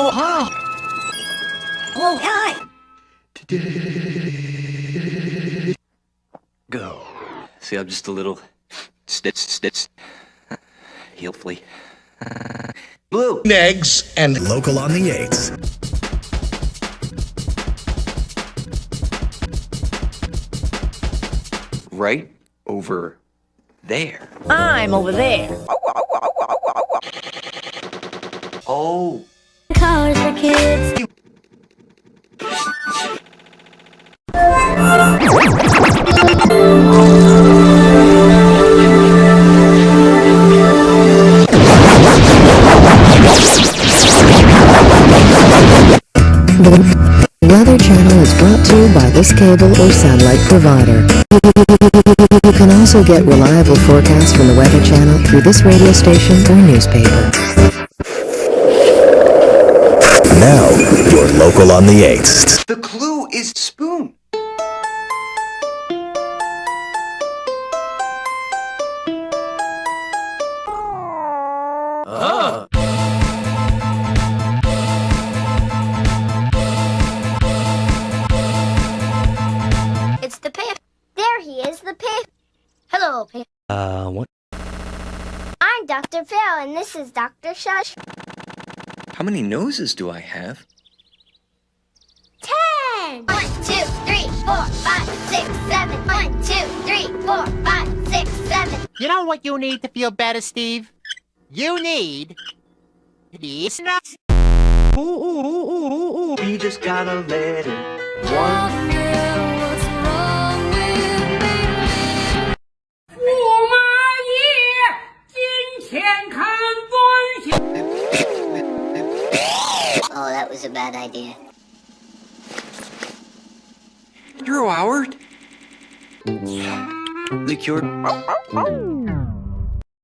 Oh, hi. Oh, hi. Go. See, I'm just a little snitch, snitch. Hopefully. Blue. eggs and local on the 8th. Right over there. I'm over there. Oh. oh, oh, oh For kids. The Weather Channel is brought to you by this cable or satellite provider. You can also get reliable forecasts from the Weather Channel through this radio station or newspaper. Now, your local on the 8th. The clue is spoon. It's the pip. There he is, the pip. Hello, pip. Uh, what? I'm Dr. Phil, and this is Dr. Shush. How many noses do I have? Ten! One, two, three, four, five, six, seven. One, two, three, four, five, six, seven. You know what you need to feel better, Steve? You need these nuts. Ooh, ooh, ooh, ooh, ooh, ooh. We just gotta let it. One. That was a bad idea. You're Howard. The cured.